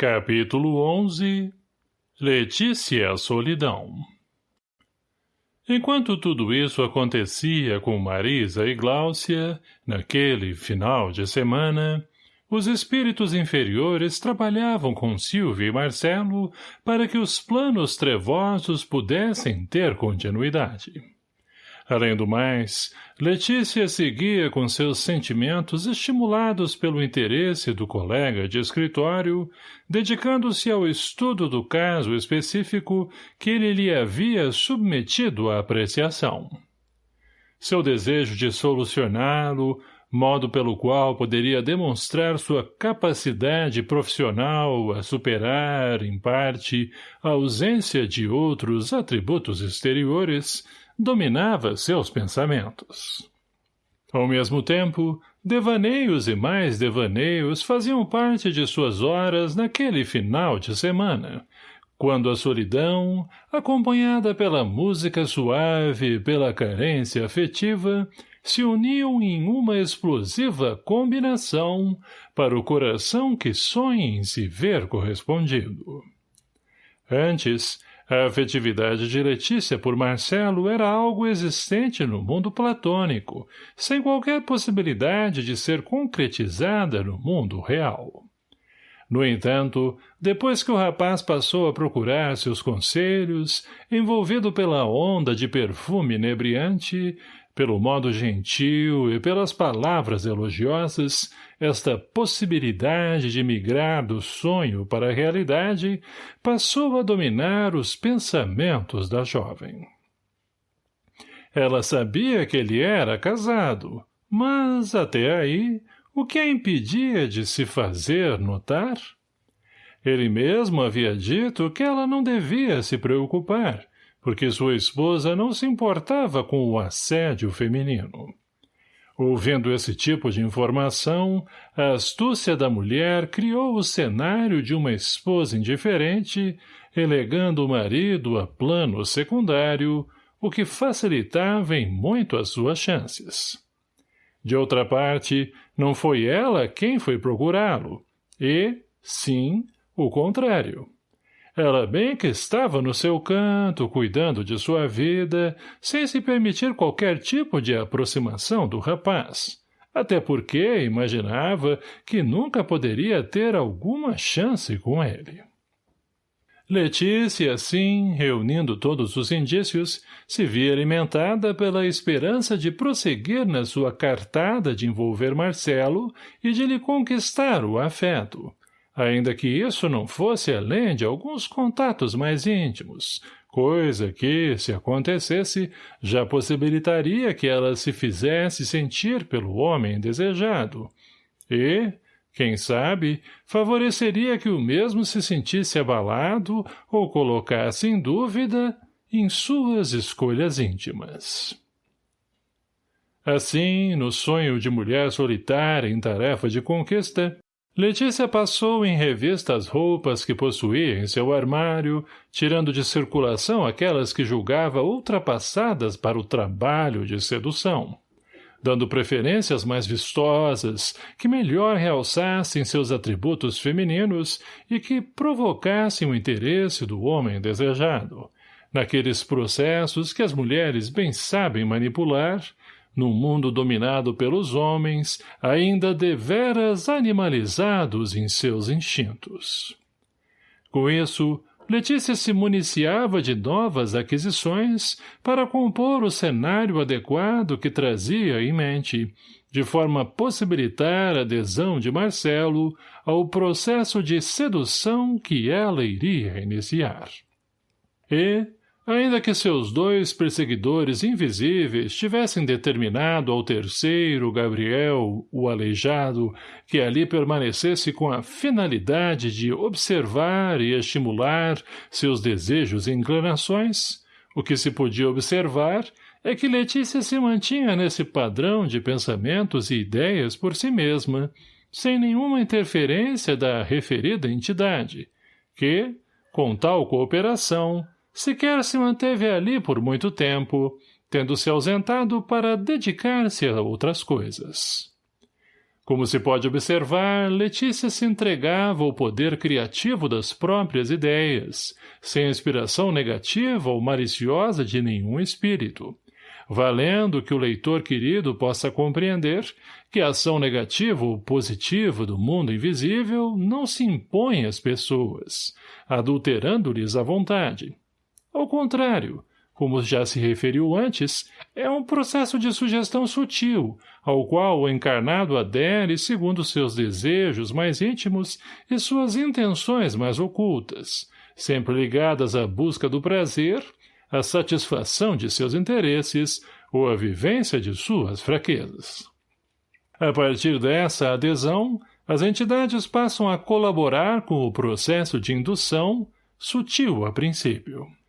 Capítulo 11 Letícia Solidão Enquanto tudo isso acontecia com Marisa e Gláucia, naquele final de semana, os espíritos inferiores trabalhavam com Silvio e Marcelo para que os planos trevosos pudessem ter continuidade. Além do mais, Letícia seguia com seus sentimentos estimulados pelo interesse do colega de escritório, dedicando-se ao estudo do caso específico que ele lhe havia submetido à apreciação. Seu desejo de solucioná-lo, modo pelo qual poderia demonstrar sua capacidade profissional a superar, em parte, a ausência de outros atributos exteriores, dominava seus pensamentos. Ao mesmo tempo, devaneios e mais devaneios faziam parte de suas horas naquele final de semana, quando a solidão, acompanhada pela música suave e pela carência afetiva, se uniam em uma explosiva combinação para o coração que sonha em se ver correspondido. Antes, a afetividade de Letícia por Marcelo era algo existente no mundo platônico, sem qualquer possibilidade de ser concretizada no mundo real. No entanto, depois que o rapaz passou a procurar seus conselhos, envolvido pela onda de perfume inebriante, pelo modo gentil e pelas palavras elogiosas, esta possibilidade de migrar do sonho para a realidade passou a dominar os pensamentos da jovem. Ela sabia que ele era casado, mas, até aí, o que a impedia de se fazer notar? Ele mesmo havia dito que ela não devia se preocupar, porque sua esposa não se importava com o assédio feminino. Ouvindo esse tipo de informação, a astúcia da mulher criou o cenário de uma esposa indiferente, elegando o marido a plano secundário, o que facilitava em muito as suas chances. De outra parte, não foi ela quem foi procurá-lo, e, sim, o contrário. Ela bem que estava no seu canto, cuidando de sua vida, sem se permitir qualquer tipo de aproximação do rapaz. Até porque imaginava que nunca poderia ter alguma chance com ele. Letícia, assim, reunindo todos os indícios, se via alimentada pela esperança de prosseguir na sua cartada de envolver Marcelo e de lhe conquistar o afeto, ainda que isso não fosse além de alguns contatos mais íntimos, coisa que, se acontecesse, já possibilitaria que ela se fizesse sentir pelo homem desejado. E, quem sabe, favoreceria que o mesmo se sentisse abalado ou colocasse em dúvida em suas escolhas íntimas. Assim, no sonho de mulher solitária em tarefa de conquista, Letícia passou em revista as roupas que possuía em seu armário, tirando de circulação aquelas que julgava ultrapassadas para o trabalho de sedução, dando preferências mais vistosas, que melhor realçassem seus atributos femininos e que provocassem o interesse do homem desejado, naqueles processos que as mulheres bem sabem manipular num mundo dominado pelos homens, ainda deveras animalizados em seus instintos. Com isso, Letícia se municiava de novas aquisições para compor o cenário adequado que trazia em mente, de forma a possibilitar a adesão de Marcelo ao processo de sedução que ela iria iniciar. E, Ainda que seus dois perseguidores invisíveis tivessem determinado ao terceiro, Gabriel, o aleijado, que ali permanecesse com a finalidade de observar e estimular seus desejos e inclinações, o que se podia observar é que Letícia se mantinha nesse padrão de pensamentos e ideias por si mesma, sem nenhuma interferência da referida entidade, que, com tal cooperação, sequer se manteve ali por muito tempo, tendo se ausentado para dedicar-se a outras coisas. Como se pode observar, Letícia se entregava ao poder criativo das próprias ideias, sem inspiração negativa ou maliciosa de nenhum espírito, valendo que o leitor querido possa compreender que a ação negativa ou positiva do mundo invisível não se impõe às pessoas, adulterando-lhes a vontade. Ao contrário, como já se referiu antes, é um processo de sugestão sutil, ao qual o encarnado adere segundo seus desejos mais íntimos e suas intenções mais ocultas, sempre ligadas à busca do prazer, à satisfação de seus interesses ou à vivência de suas fraquezas. A partir dessa adesão, as entidades passam a colaborar com o processo de indução, sutil a princípio.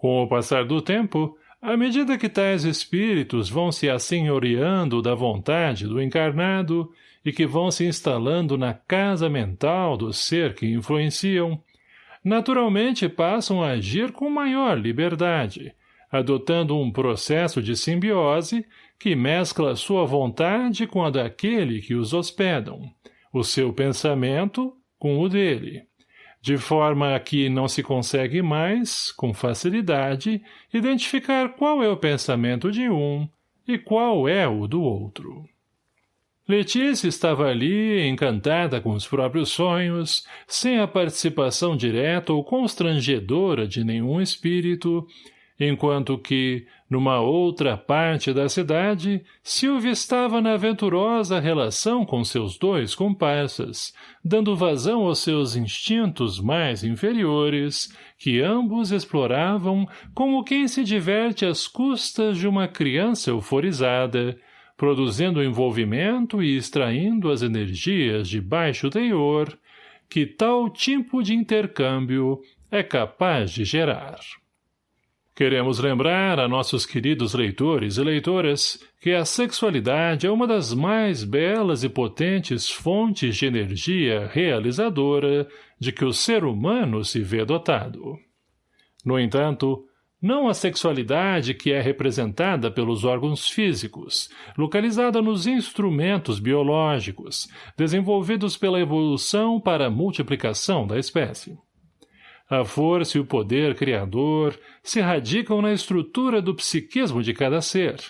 Com o passar do tempo, à medida que tais espíritos vão se assenhoreando da vontade do encarnado e que vão se instalando na casa mental do ser que influenciam, naturalmente passam a agir com maior liberdade, adotando um processo de simbiose que mescla sua vontade com a daquele que os hospedam, o seu pensamento com o dele de forma que não se consegue mais, com facilidade, identificar qual é o pensamento de um e qual é o do outro. Letícia estava ali, encantada com os próprios sonhos, sem a participação direta ou constrangedora de nenhum espírito, enquanto que, numa outra parte da cidade, Silvia estava na aventurosa relação com seus dois comparsas, dando vazão aos seus instintos mais inferiores, que ambos exploravam como quem se diverte às custas de uma criança euforizada, produzindo envolvimento e extraindo as energias de baixo teor, que tal tipo de intercâmbio é capaz de gerar. Queremos lembrar a nossos queridos leitores e leitoras que a sexualidade é uma das mais belas e potentes fontes de energia realizadora de que o ser humano se vê dotado. No entanto, não a sexualidade que é representada pelos órgãos físicos, localizada nos instrumentos biológicos, desenvolvidos pela evolução para a multiplicação da espécie. A força e o poder criador se radicam na estrutura do psiquismo de cada ser,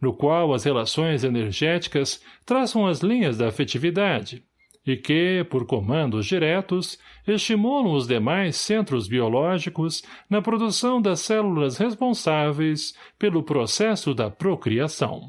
no qual as relações energéticas traçam as linhas da afetividade, e que, por comandos diretos, estimulam os demais centros biológicos na produção das células responsáveis pelo processo da procriação.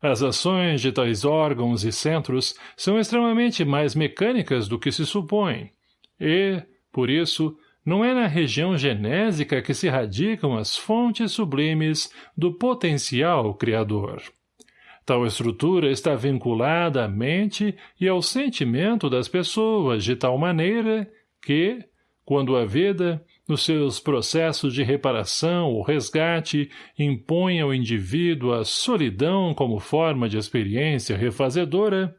As ações de tais órgãos e centros são extremamente mais mecânicas do que se supõe, e, por isso, não é na região genésica que se radicam as fontes sublimes do potencial criador. Tal estrutura está vinculada à mente e ao sentimento das pessoas de tal maneira que, quando a vida, nos seus processos de reparação ou resgate, impõe ao indivíduo a solidão como forma de experiência refazedora,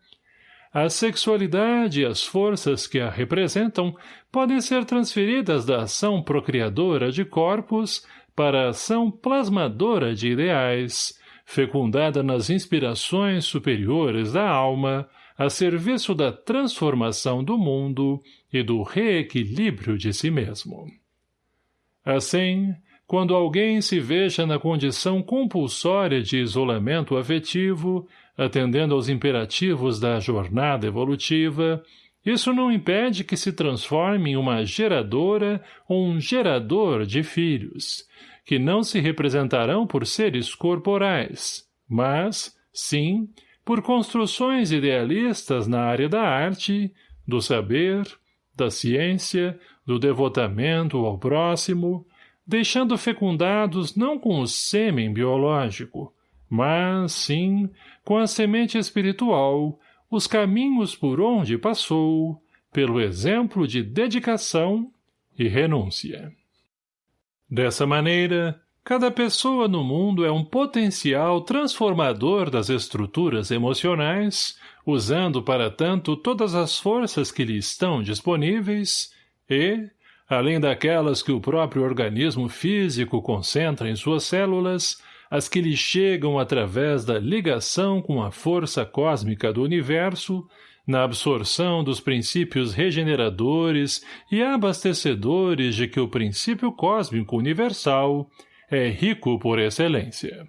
a sexualidade e as forças que a representam podem ser transferidas da ação procriadora de corpos para a ação plasmadora de ideais, fecundada nas inspirações superiores da alma, a serviço da transformação do mundo e do reequilíbrio de si mesmo. Assim, quando alguém se veja na condição compulsória de isolamento afetivo, atendendo aos imperativos da jornada evolutiva, isso não impede que se transforme em uma geradora ou um gerador de filhos, que não se representarão por seres corporais, mas, sim, por construções idealistas na área da arte, do saber, da ciência, do devotamento ao próximo, deixando fecundados não com o sêmen biológico, mas, sim, com a semente espiritual, os caminhos por onde passou, pelo exemplo de dedicação e renúncia. Dessa maneira, cada pessoa no mundo é um potencial transformador das estruturas emocionais, usando para tanto todas as forças que lhe estão disponíveis e, além daquelas que o próprio organismo físico concentra em suas células, as que lhe chegam através da ligação com a força cósmica do universo, na absorção dos princípios regeneradores e abastecedores de que o princípio cósmico universal é rico por excelência.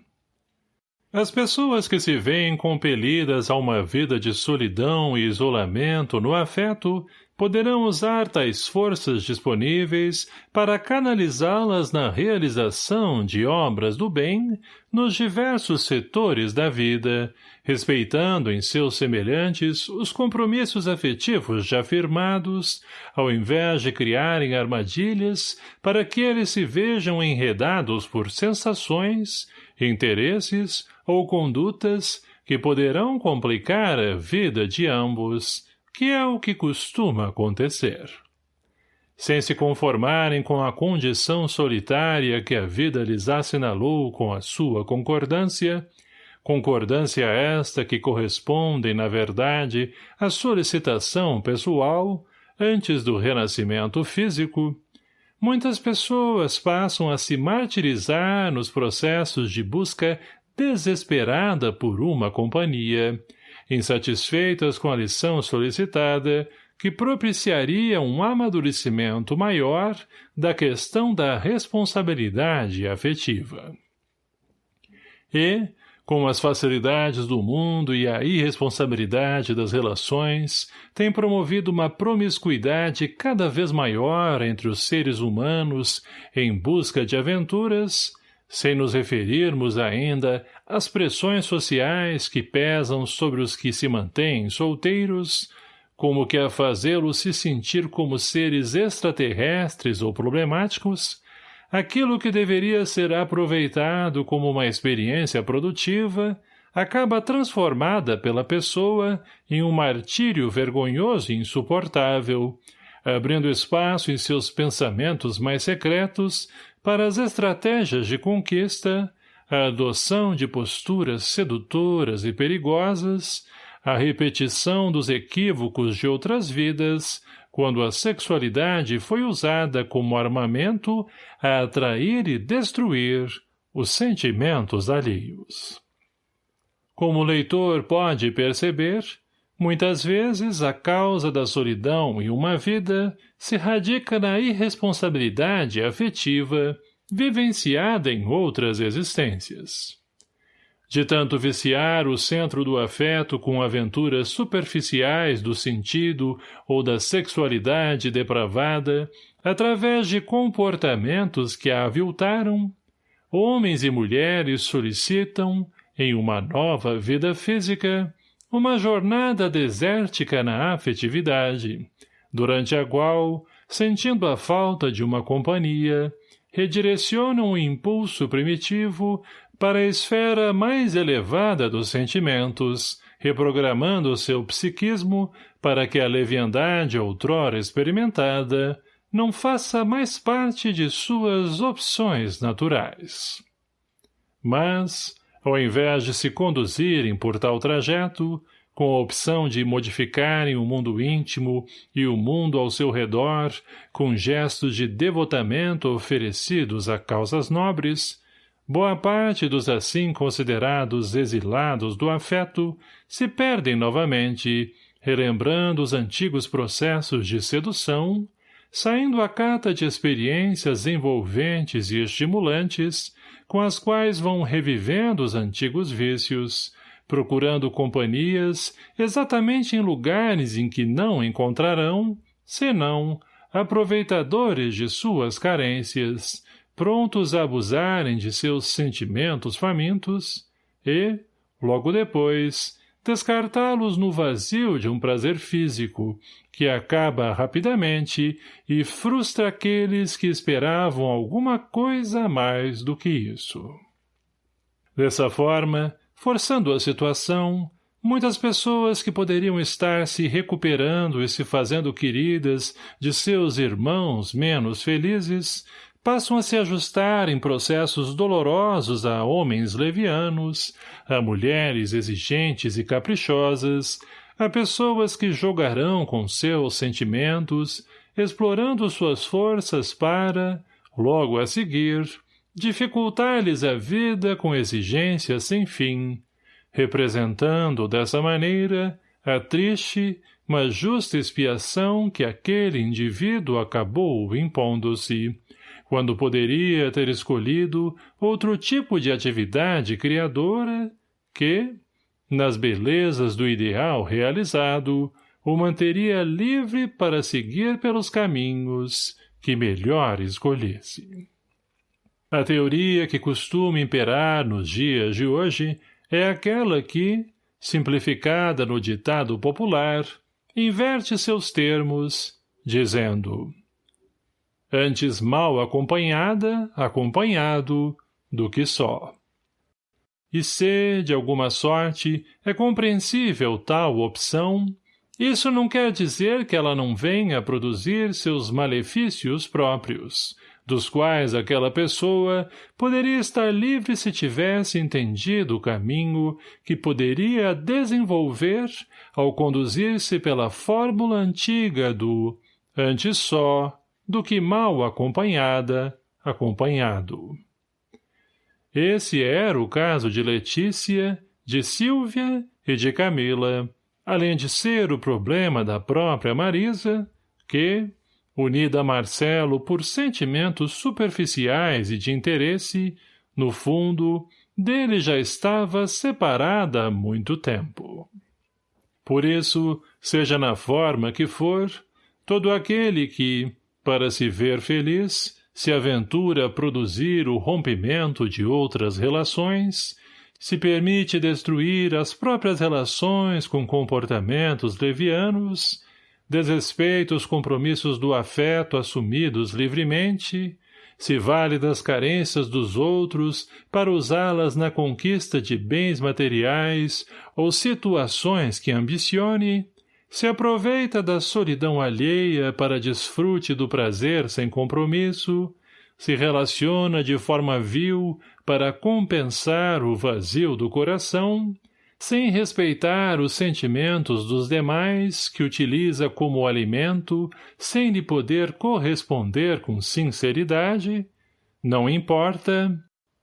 As pessoas que se veem compelidas a uma vida de solidão e isolamento no afeto poderão usar tais forças disponíveis para canalizá-las na realização de obras do bem nos diversos setores da vida, respeitando em seus semelhantes os compromissos afetivos já firmados, ao invés de criarem armadilhas para que eles se vejam enredados por sensações, interesses ou condutas que poderão complicar a vida de ambos, que é o que costuma acontecer. Sem se conformarem com a condição solitária que a vida lhes assinalou com a sua concordância, concordância esta que corresponde, na verdade, à solicitação pessoal, antes do renascimento físico, muitas pessoas passam a se martirizar nos processos de busca desesperada por uma companhia, insatisfeitas com a lição solicitada, que propiciaria um amadurecimento maior da questão da responsabilidade afetiva. E, com as facilidades do mundo e a irresponsabilidade das relações, tem promovido uma promiscuidade cada vez maior entre os seres humanos em busca de aventuras, sem nos referirmos ainda às pressões sociais que pesam sobre os que se mantêm solteiros, como que a fazê-los se sentir como seres extraterrestres ou problemáticos, aquilo que deveria ser aproveitado como uma experiência produtiva acaba transformada pela pessoa em um martírio vergonhoso e insuportável, abrindo espaço em seus pensamentos mais secretos para as estratégias de conquista, a adoção de posturas sedutoras e perigosas, a repetição dos equívocos de outras vidas, quando a sexualidade foi usada como armamento a atrair e destruir os sentimentos alheios. Como o leitor pode perceber, muitas vezes a causa da solidão em uma vida se radica na irresponsabilidade afetiva vivenciada em outras existências. De tanto viciar o centro do afeto com aventuras superficiais do sentido ou da sexualidade depravada, através de comportamentos que a aviltaram, homens e mulheres solicitam, em uma nova vida física, uma jornada desértica na afetividade, durante a qual, sentindo a falta de uma companhia, redirecionam o impulso primitivo para a esfera mais elevada dos sentimentos, reprogramando seu psiquismo para que a leviandade outrora experimentada não faça mais parte de suas opções naturais. Mas, ao invés de se conduzirem por tal trajeto, com a opção de modificarem o mundo íntimo e o mundo ao seu redor com gestos de devotamento oferecidos a causas nobres, boa parte dos assim considerados exilados do afeto se perdem novamente, relembrando os antigos processos de sedução, saindo à cata de experiências envolventes e estimulantes, com as quais vão revivendo os antigos vícios, procurando companhias exatamente em lugares em que não encontrarão, senão, aproveitadores de suas carências, prontos a abusarem de seus sentimentos famintos e, logo depois, descartá-los no vazio de um prazer físico, que acaba rapidamente e frustra aqueles que esperavam alguma coisa mais do que isso. Dessa forma, Forçando a situação, muitas pessoas que poderiam estar se recuperando e se fazendo queridas de seus irmãos menos felizes, passam a se ajustar em processos dolorosos a homens levianos, a mulheres exigentes e caprichosas, a pessoas que jogarão com seus sentimentos, explorando suas forças para, logo a seguir, dificultar-lhes a vida com exigências sem fim, representando dessa maneira a triste, mas justa expiação que aquele indivíduo acabou impondo-se, quando poderia ter escolhido outro tipo de atividade criadora que, nas belezas do ideal realizado, o manteria livre para seguir pelos caminhos que melhor escolhesse. A teoria que costuma imperar nos dias de hoje é aquela que, simplificada no ditado popular, inverte seus termos, dizendo antes mal acompanhada, acompanhado, do que só. E se, de alguma sorte, é compreensível tal opção, isso não quer dizer que ela não venha produzir seus malefícios próprios, dos quais aquela pessoa poderia estar livre se tivesse entendido o caminho que poderia desenvolver ao conduzir-se pela fórmula antiga do antes só do que mal acompanhada, acompanhado. Esse era o caso de Letícia, de Silvia e de Camila, além de ser o problema da própria Marisa, que, unida a Marcelo por sentimentos superficiais e de interesse, no fundo, dele já estava separada há muito tempo. Por isso, seja na forma que for, todo aquele que, para se ver feliz, se aventura a produzir o rompimento de outras relações, se permite destruir as próprias relações com comportamentos levianos, desrespeita os compromissos do afeto assumidos livremente, se vale das carências dos outros para usá-las na conquista de bens materiais ou situações que ambicione, se aproveita da solidão alheia para desfrute do prazer sem compromisso, se relaciona de forma vil para compensar o vazio do coração, sem respeitar os sentimentos dos demais que utiliza como alimento, sem lhe poder corresponder com sinceridade, não importa,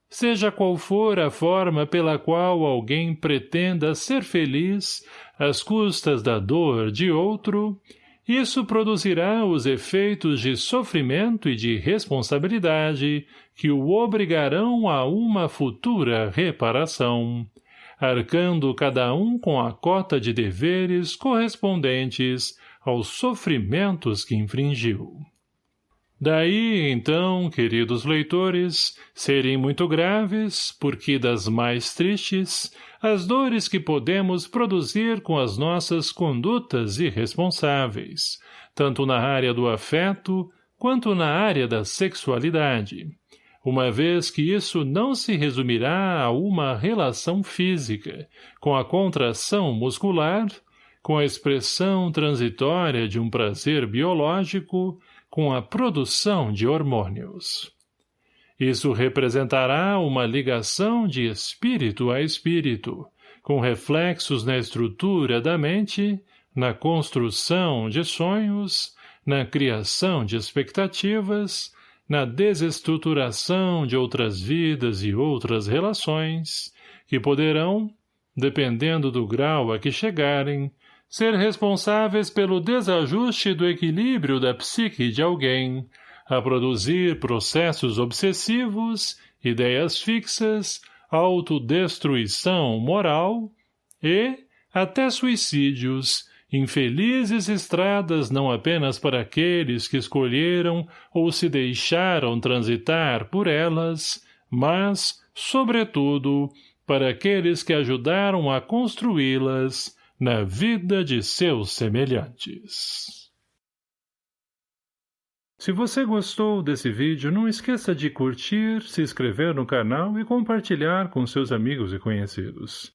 seja qual for a forma pela qual alguém pretenda ser feliz às custas da dor de outro, isso produzirá os efeitos de sofrimento e de responsabilidade que o obrigarão a uma futura reparação, arcando cada um com a cota de deveres correspondentes aos sofrimentos que infringiu. Daí, então, queridos leitores, serem muito graves, porque das mais tristes, as dores que podemos produzir com as nossas condutas irresponsáveis, tanto na área do afeto, quanto na área da sexualidade, uma vez que isso não se resumirá a uma relação física, com a contração muscular, com a expressão transitória de um prazer biológico, com a produção de hormônios. Isso representará uma ligação de espírito a espírito, com reflexos na estrutura da mente, na construção de sonhos, na criação de expectativas, na desestruturação de outras vidas e outras relações, que poderão, dependendo do grau a que chegarem, ser responsáveis pelo desajuste do equilíbrio da psique de alguém, a produzir processos obsessivos, ideias fixas, autodestruição moral e, até suicídios, infelizes estradas não apenas para aqueles que escolheram ou se deixaram transitar por elas, mas, sobretudo, para aqueles que ajudaram a construí-las, na vida de seus semelhantes. Se você gostou desse vídeo, não esqueça de curtir, se inscrever no canal e compartilhar com seus amigos e conhecidos.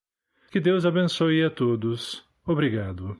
Que Deus abençoe a todos. Obrigado.